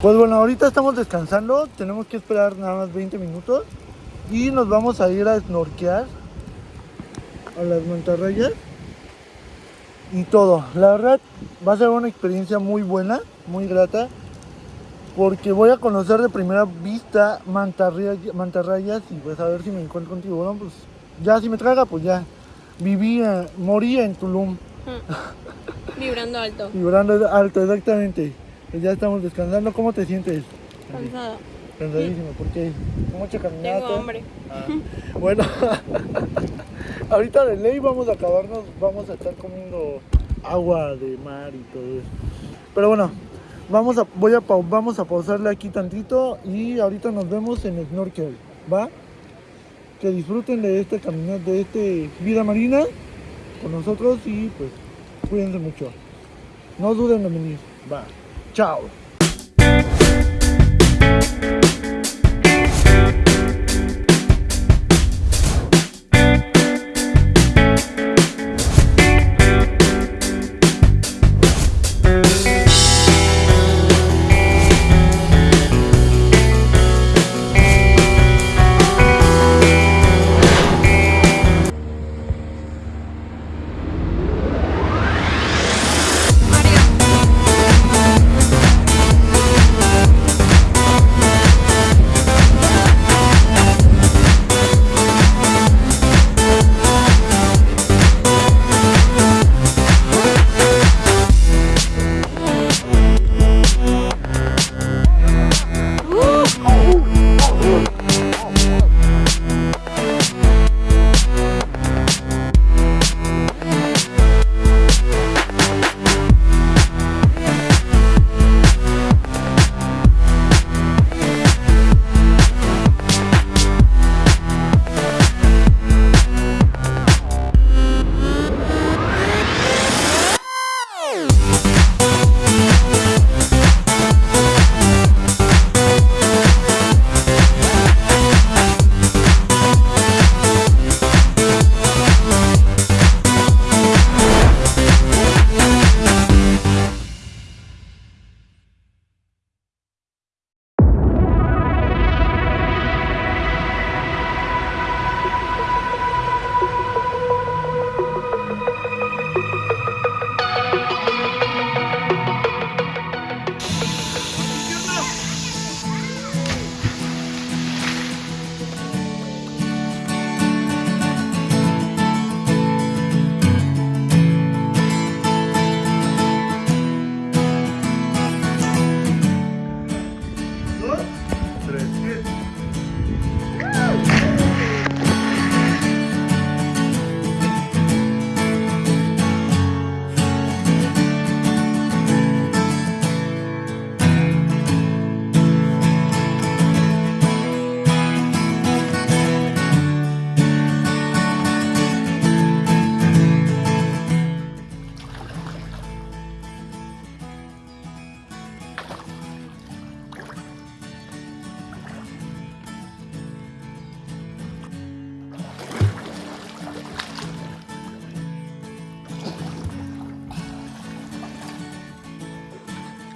Pues bueno, ahorita estamos descansando, tenemos que esperar nada más 20 minutos y nos vamos a ir a snorkear a las mantarrayas y todo. La verdad va a ser una experiencia muy buena, muy grata, porque voy a conocer de primera vista mantarrayas, mantarrayas y pues a ver si me encuentro un tiburón, pues ya si me traga, pues ya. Viví, eh, morí en Tulum, Vibrando alto. vibrando alto, exactamente. Pues ya estamos descansando, ¿cómo te sientes? Cansada. Cansadísimo, porque mucha caminata. Tengo hambre. Ah, bueno, ahorita de ley vamos a acabarnos, vamos a estar comiendo agua de mar y todo eso. Pero bueno, vamos a, voy a, vamos a pausarle aquí tantito y ahorita nos vemos en Snorkel, ¿va? Que disfruten de este caminata, de este vida marina con nosotros y pues cuídense mucho. No duden en venir, va. Chao.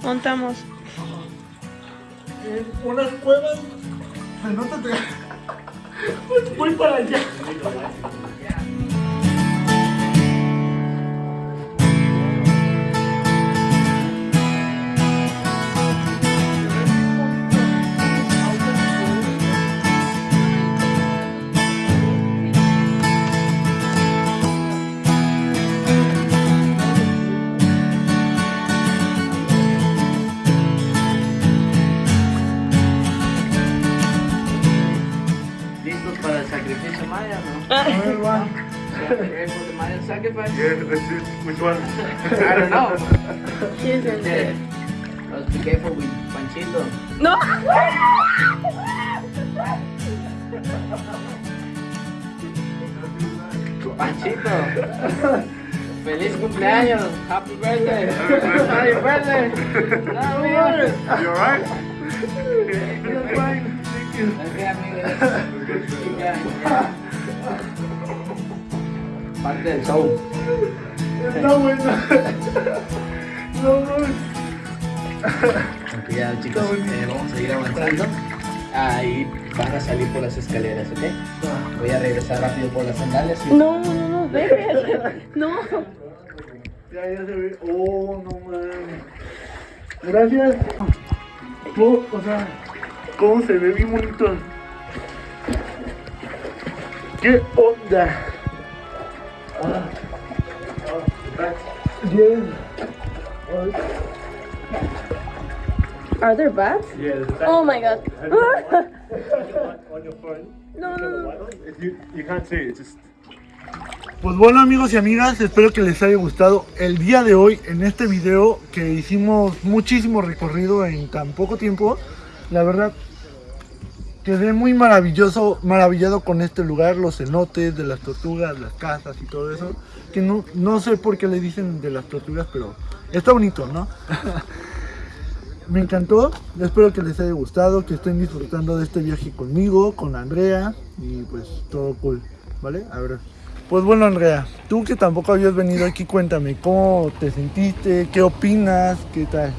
Montamos. En unas cuevas. Que. Voy para allá. Yeah, which one. I don't know. ¿Quién es Yeah. el Let's be careful with Panchito. ¡No! Panchito. Feliz cumpleaños. Happy birthday. Happy birthday. No. You alright? You're fine. Thank you. Parte del show. Está bueno. No, no. Con cuidado, chicos. Eh, vamos a ir avanzando. Ahí van a salir por las escaleras, ¿ok? Voy a regresar rápido por las sandalias. y- No, no, no, ven. No. Ya, ya se ve. Oh, no mames. Gracias. Oh, o sea, cómo se ve bien bonito. ¿Qué onda? Are there bats? Yeah, Oh my god. No, no, no. If you, you can't see it, it's just. Pues bueno amigos y amigas, espero que les haya gustado el día de hoy en este video que hicimos muchísimo recorrido en tan poco tiempo. La verdad, quedé muy maravilloso, maravillado con este lugar, los cenotes de las tortugas, las casas y todo eso. Que no, no sé por qué le dicen de las tortugas, pero está bonito, ¿no? Me encantó, espero que les haya gustado, que estén disfrutando de este viaje conmigo, con Andrea y pues todo cool, ¿vale? A ver. Pues bueno Andrea, tú que tampoco habías venido aquí, cuéntame, ¿cómo te sentiste? ¿Qué opinas? ¿Qué tal?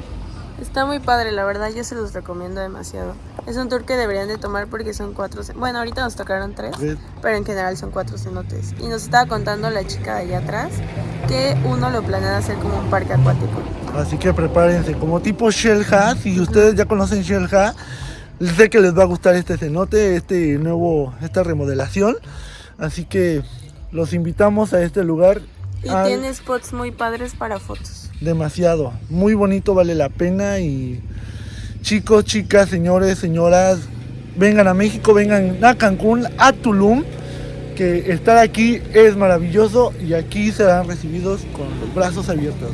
Está muy padre, la verdad, yo se los recomiendo demasiado. Es un tour que deberían de tomar porque son cuatro... Bueno, ahorita nos tocaron tres, pero en general son cuatro cenotes. Y nos estaba contando la chica de allá atrás que uno lo planean hacer como un parque acuático. Así que prepárense, como tipo Shellha, si ustedes ya conocen Shellha, sé que les va a gustar este cenote, este nuevo, esta remodelación. Así que los invitamos a este lugar. Y al- tiene spots muy padres para fotos. Demasiado. Muy bonito, vale la pena. Y chicos, chicas, señores, señoras, vengan a México, vengan a Cancún, a Tulum, que estar aquí es maravilloso y aquí serán recibidos con los brazos abiertos.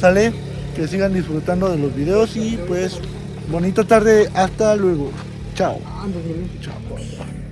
¿Sale? Que sigan disfrutando de los videos y pues bonita tarde, hasta luego. Chao. Chao.